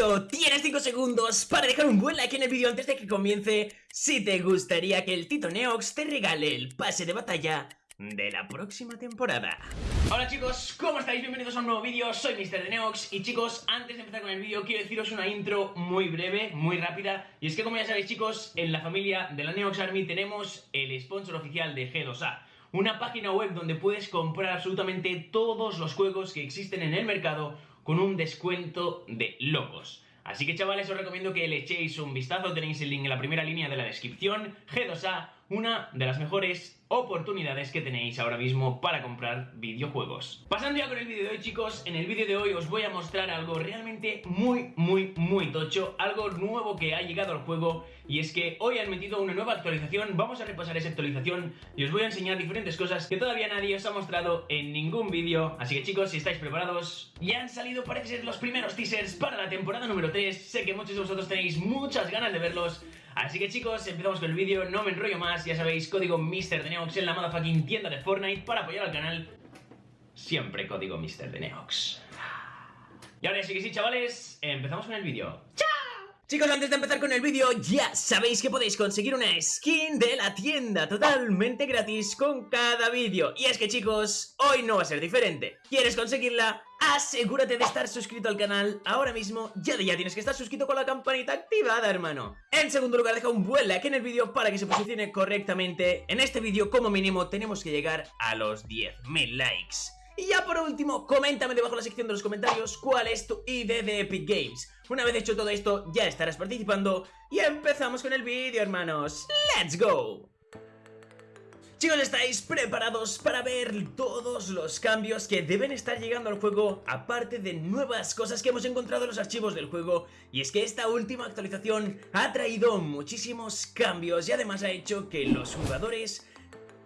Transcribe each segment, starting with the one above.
tienes 5 segundos para dejar un buen like en el vídeo antes de que comience si te gustaría que el Tito Neox te regale el pase de batalla de la próxima temporada. Hola chicos, ¿cómo estáis? Bienvenidos a un nuevo vídeo, soy Mr. de Neox y chicos, antes de empezar con el vídeo quiero deciros una intro muy breve, muy rápida y es que como ya sabéis chicos, en la familia de la Neox Army tenemos el sponsor oficial de G2A una página web donde puedes comprar absolutamente todos los juegos que existen en el mercado con un descuento de locos. Así que chavales os recomiendo que le echéis un vistazo, tenéis el link en la primera línea de la descripción, G2A, una de las mejores oportunidades que tenéis ahora mismo para comprar videojuegos. Pasando ya con el vídeo de hoy chicos, en el vídeo de hoy os voy a mostrar algo realmente muy muy muy tocho, algo nuevo que ha llegado al juego y es que hoy han metido una nueva actualización, vamos a repasar esa actualización y os voy a enseñar diferentes cosas que todavía nadie os ha mostrado en ningún vídeo, así que chicos si estáis preparados, ya han salido parece ser los primeros teasers para la temporada número 3, sé que muchos de vosotros tenéis muchas ganas de verlos, Así que chicos, empezamos con el vídeo, no me enrollo más, ya sabéis, código MrDeneox en la motherfucking tienda de Fortnite para apoyar al canal. Siempre código MrDeneox. Y ahora sí que sí, chavales, empezamos con el vídeo. ¡Chao! Chicos, antes de empezar con el vídeo, ya sabéis que podéis conseguir una skin de la tienda totalmente gratis con cada vídeo. Y es que chicos, hoy no va a ser diferente. ¿Quieres conseguirla? Asegúrate de estar suscrito al canal ahora mismo, ya de ya tienes que estar suscrito con la campanita activada, hermano. En segundo lugar, deja un buen like en el vídeo para que se posicione correctamente. En este vídeo, como mínimo, tenemos que llegar a los 10.000 likes. Y ya por último, coméntame debajo en la sección de los comentarios cuál es tu ID de Epic Games. Una vez hecho todo esto, ya estarás participando y empezamos con el vídeo, hermanos. ¡Let's go! Chicos, ¿estáis preparados para ver todos los cambios que deben estar llegando al juego? Aparte de nuevas cosas que hemos encontrado en los archivos del juego Y es que esta última actualización ha traído muchísimos cambios y además ha hecho que los jugadores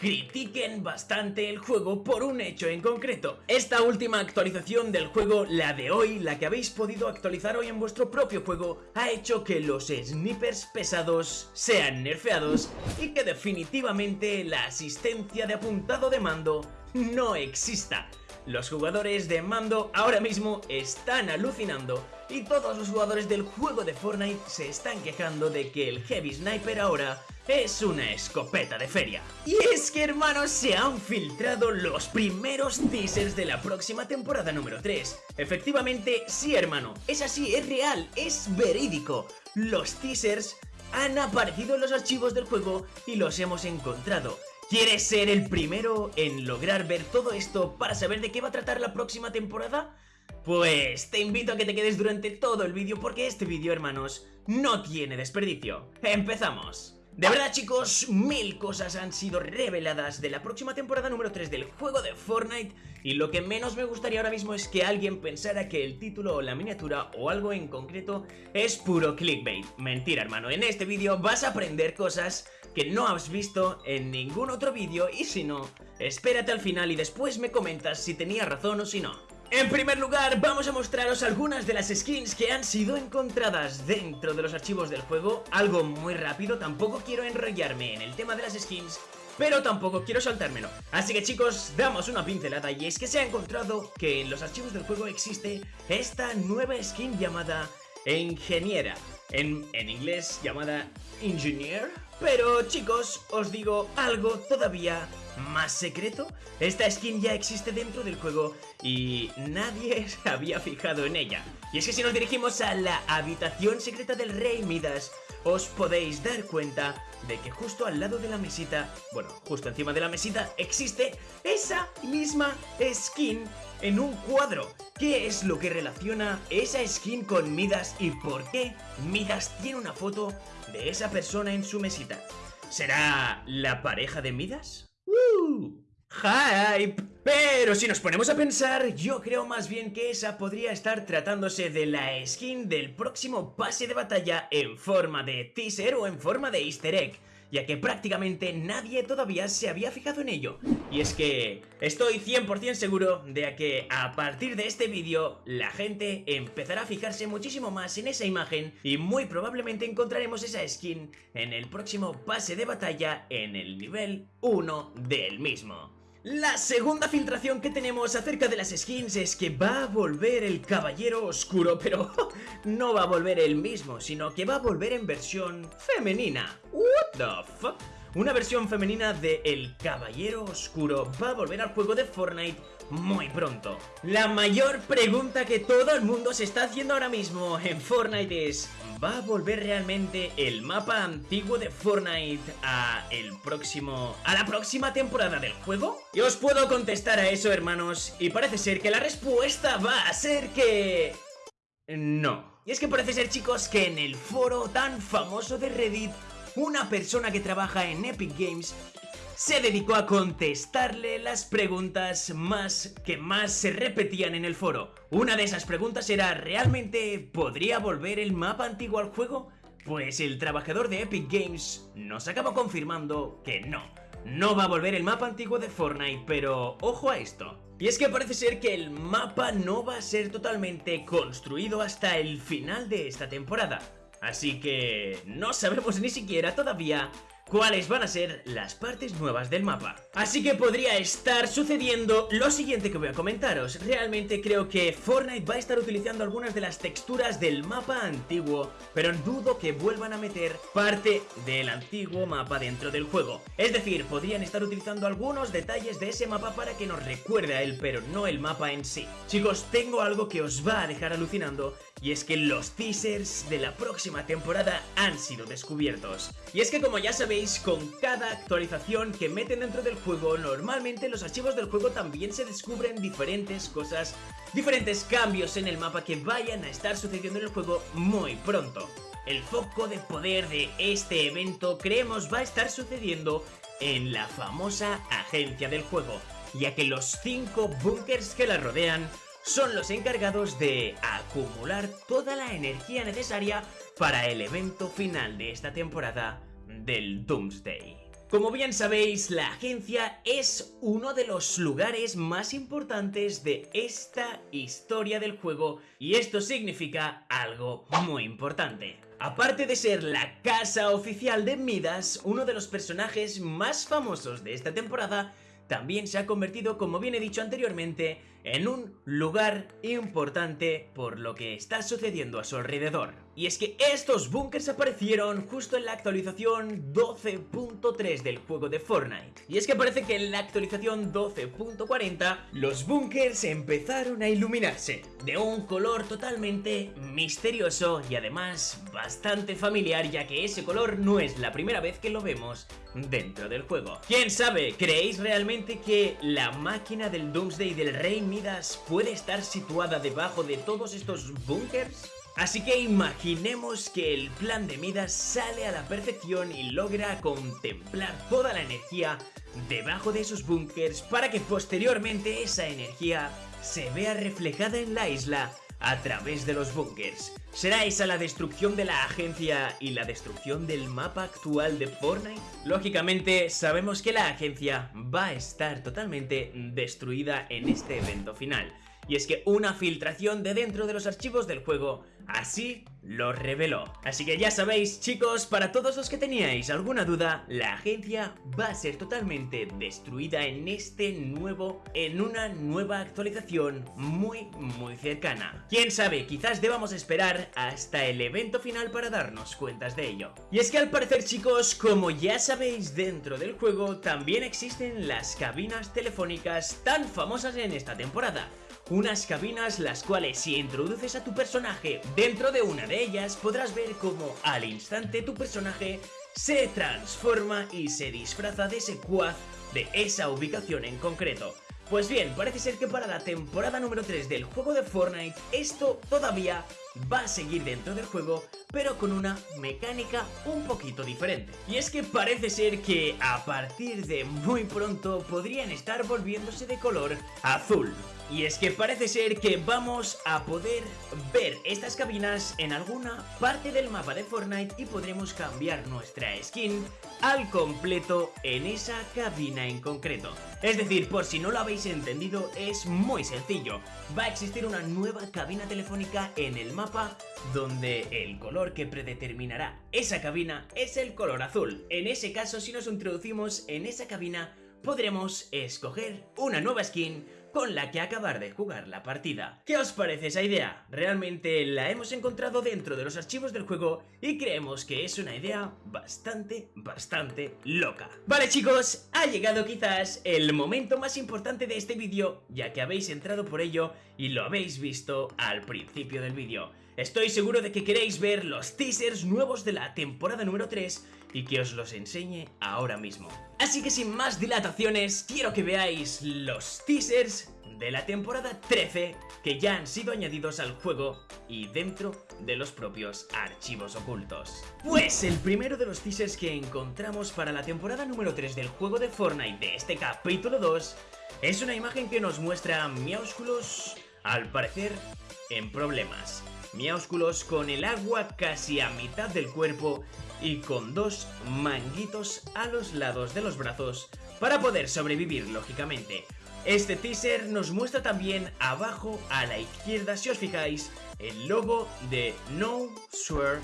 critiquen bastante el juego por un hecho en concreto. Esta última actualización del juego, la de hoy, la que habéis podido actualizar hoy en vuestro propio juego, ha hecho que los snipers pesados sean nerfeados y que definitivamente la asistencia de apuntado de mando no exista. Los jugadores de mando ahora mismo están alucinando y todos los jugadores del juego de Fortnite se están quejando de que el Heavy Sniper ahora es una escopeta de feria. Y es que hermanos se han filtrado los primeros teasers de la próxima temporada número 3. Efectivamente, sí hermano, es así, es real, es verídico. Los teasers han aparecido en los archivos del juego y los hemos encontrado. ¿Quieres ser el primero en lograr ver todo esto para saber de qué va a tratar la próxima temporada? Pues te invito a que te quedes durante todo el vídeo porque este vídeo, hermanos, no tiene desperdicio. ¡Empezamos! De verdad chicos, mil cosas han sido reveladas de la próxima temporada número 3 del juego de Fortnite y lo que menos me gustaría ahora mismo es que alguien pensara que el título o la miniatura o algo en concreto es puro clickbait. Mentira hermano, en este vídeo vas a aprender cosas que no has visto en ningún otro vídeo y si no, espérate al final y después me comentas si tenía razón o si no. En primer lugar, vamos a mostraros algunas de las skins que han sido encontradas dentro de los archivos del juego. Algo muy rápido, tampoco quiero enrollarme en el tema de las skins pero tampoco quiero saltármelo. Así que chicos, damos una pincelada y es que se ha encontrado que en los archivos del juego existe esta nueva skin llamada Ingeniera. En, en inglés llamada Engineer. Pero chicos, os digo algo todavía más secreto? Esta skin ya existe dentro del juego y nadie se había fijado en ella. Y es que si nos dirigimos a la habitación secreta del rey Midas, os podéis dar cuenta de que justo al lado de la mesita, bueno, justo encima de la mesita, existe esa misma skin en un cuadro. ¿Qué es lo que relaciona esa skin con Midas y por qué Midas tiene una foto de esa persona en su mesita? ¿Será la pareja de Midas? ¡Hype! Pero si nos ponemos a pensar, yo creo más bien que esa podría estar tratándose de la skin del próximo pase de batalla en forma de teaser o en forma de easter egg ya que prácticamente nadie todavía se había fijado en ello. Y es que estoy 100% seguro de que a partir de este vídeo la gente empezará a fijarse muchísimo más en esa imagen y muy probablemente encontraremos esa skin en el próximo pase de batalla en el nivel 1 del mismo. La segunda filtración que tenemos acerca de las skins es que va a volver el Caballero Oscuro, pero no va a volver el mismo, sino que va a volver en versión femenina. What the fuck? Una versión femenina de El Caballero Oscuro va a volver al juego de Fortnite muy pronto. La mayor pregunta que todo el mundo se está haciendo ahora mismo en Fortnite es ¿Va a volver realmente el mapa antiguo de Fortnite a el próximo... a la próxima temporada del juego? Y os puedo contestar a eso, hermanos, y parece ser que la respuesta va a ser que... No. Y es que parece ser, chicos, que en el foro tan famoso de Reddit, una persona que trabaja en Epic Games se dedicó a contestarle las preguntas más que más se repetían en el foro. Una de esas preguntas era ¿realmente podría volver el mapa antiguo al juego? Pues el trabajador de Epic Games nos acaba confirmando que no. No va a volver el mapa antiguo de Fortnite, pero ojo a esto. Y es que parece ser que el mapa no va a ser totalmente construido hasta el final de esta temporada. Así que no sabemos ni siquiera todavía cuáles van a ser las partes nuevas del mapa. Así que podría estar sucediendo lo siguiente que voy a comentaros. Realmente creo que Fortnite va a estar utilizando algunas de las texturas del mapa antiguo, pero dudo que vuelvan a meter parte del antiguo mapa dentro del juego. Es decir, podrían estar utilizando algunos detalles de ese mapa para que nos recuerde a él, pero no el mapa en sí. Chicos, tengo algo que os va a dejar alucinando y es que los teasers de la próxima temporada han sido descubiertos. Y es que como ya sabéis, con cada actualización que meten dentro del juego, normalmente en los archivos del juego también se descubren diferentes cosas, diferentes cambios en el mapa que vayan a estar sucediendo en el juego muy pronto. El foco de poder de este evento creemos va a estar sucediendo en la famosa agencia del juego, ya que los 5 bunkers que la rodean son los encargados de acumular toda la energía necesaria para el evento final de esta temporada del Doomsday. Como bien sabéis, la agencia es uno de los lugares más importantes de esta historia del juego y esto significa algo muy importante. Aparte de ser la casa oficial de Midas, uno de los personajes más famosos de esta temporada también se ha convertido, como bien he dicho anteriormente, en un lugar importante por lo que está sucediendo a su alrededor. Y es que estos bunkers aparecieron justo en la actualización 12.3 del juego de Fortnite. Y es que parece que en la actualización 12.40 los bunkers empezaron a iluminarse de un color totalmente misterioso y además bastante familiar ya que ese color no es la primera vez que lo vemos dentro del juego. ¿Quién sabe? ¿Creéis realmente que la máquina del Doomsday del Rey Puede estar situada debajo de todos estos bunkers? Así que imaginemos que el plan de Midas sale a la perfección y logra contemplar toda la energía debajo de esos bunkers para que posteriormente esa energía se vea reflejada en la isla a través de los bunkers. ¿Será esa la destrucción de la agencia y la destrucción del mapa actual de Fortnite? Lógicamente, sabemos que la agencia va a estar totalmente destruida en este evento final. Y es que una filtración de dentro de los archivos del juego Así lo reveló. Así que ya sabéis, chicos, para todos los que teníais alguna duda, la agencia va a ser totalmente destruida en este nuevo, en una nueva actualización muy, muy cercana. Quién sabe, quizás debamos esperar hasta el evento final para darnos cuentas de ello. Y es que al parecer, chicos, como ya sabéis, dentro del juego también existen las cabinas telefónicas tan famosas en esta temporada unas cabinas las cuales si introduces a tu personaje dentro de una de ellas podrás ver como al instante tu personaje se transforma y se disfraza de ese quad de esa ubicación en concreto. Pues bien, parece ser que para la temporada número 3 del juego de Fortnite esto todavía va a seguir dentro del juego, pero con una mecánica un poquito diferente. Y es que parece ser que a partir de muy pronto podrían estar volviéndose de color azul. Y es que parece ser que vamos a poder ver estas cabinas en alguna parte del mapa de Fortnite y podremos cambiar nuestra skin al completo en esa cabina en concreto. Es decir, por si no lo habéis entendido, es muy sencillo. Va a existir una nueva cabina telefónica en el mapa donde el color que predeterminará esa cabina es el color azul. En ese caso, si nos introducimos en esa cabina, podremos escoger una nueva skin con la que acabar de jugar la partida. ¿Qué os parece esa idea? Realmente la hemos encontrado dentro de los archivos del juego y creemos que es una idea bastante, bastante loca. Vale chicos, ha llegado quizás el momento más importante de este vídeo, ya que habéis entrado por ello y lo habéis visto al principio del vídeo. Estoy seguro de que queréis ver los teasers nuevos de la temporada número 3 y que os los enseñe ahora mismo. Así que sin más dilataciones, quiero que veáis los teasers de la temporada 13 que ya han sido añadidos al juego y dentro de los propios archivos ocultos. Pues el primero de los teasers que encontramos para la temporada número 3 del juego de Fortnite de este capítulo 2 es una imagen que nos muestra a Miaúsculos, al parecer, en problemas. Miaúsculos con el agua casi a mitad del cuerpo y con dos manguitos a los lados de los brazos para poder sobrevivir lógicamente. Este teaser nos muestra también abajo a la izquierda si os fijáis el logo de No Swear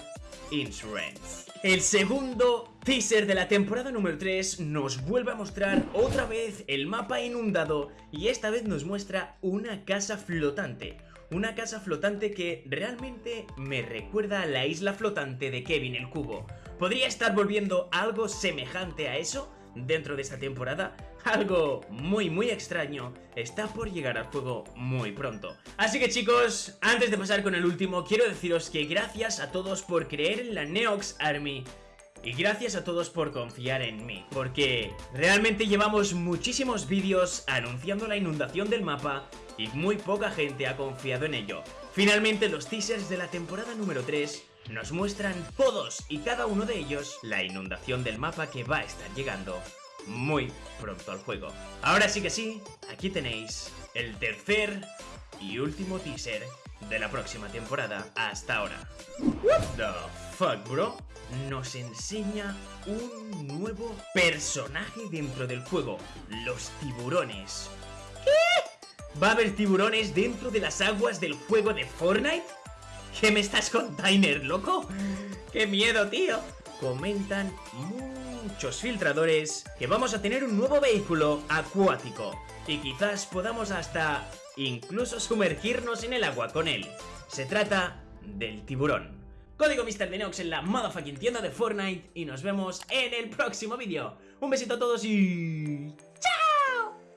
Insurance. El segundo teaser de la temporada número 3 nos vuelve a mostrar otra vez el mapa inundado y esta vez nos muestra una casa flotante una casa flotante que realmente me recuerda a la isla flotante de Kevin el Cubo. ¿Podría estar volviendo algo semejante a eso dentro de esta temporada? Algo muy muy extraño está por llegar al juego muy pronto. Así que chicos, antes de pasar con el último, quiero deciros que gracias a todos por creer en la Neox Army y gracias a todos por confiar en mí, porque realmente llevamos muchísimos vídeos anunciando la inundación del mapa y muy poca gente ha confiado en ello. Finalmente los teasers de la temporada número 3 nos muestran todos y cada uno de ellos la inundación del mapa que va a estar llegando muy pronto al juego. Ahora sí que sí, aquí tenéis el tercer y último teaser de la próxima temporada hasta ahora. What the fuck, bro? Nos enseña un nuevo personaje dentro del juego, los tiburones. ¿Va a haber tiburones dentro de las aguas del juego de Fortnite? ¿Qué me estás container, loco? ¡Qué miedo, tío! Comentan muchos filtradores que vamos a tener un nuevo vehículo acuático y quizás podamos hasta incluso sumergirnos en el agua con él. Se trata del tiburón. Código MrDenox en la motherfucking tienda de Fortnite y nos vemos en el próximo vídeo. Un besito a todos y...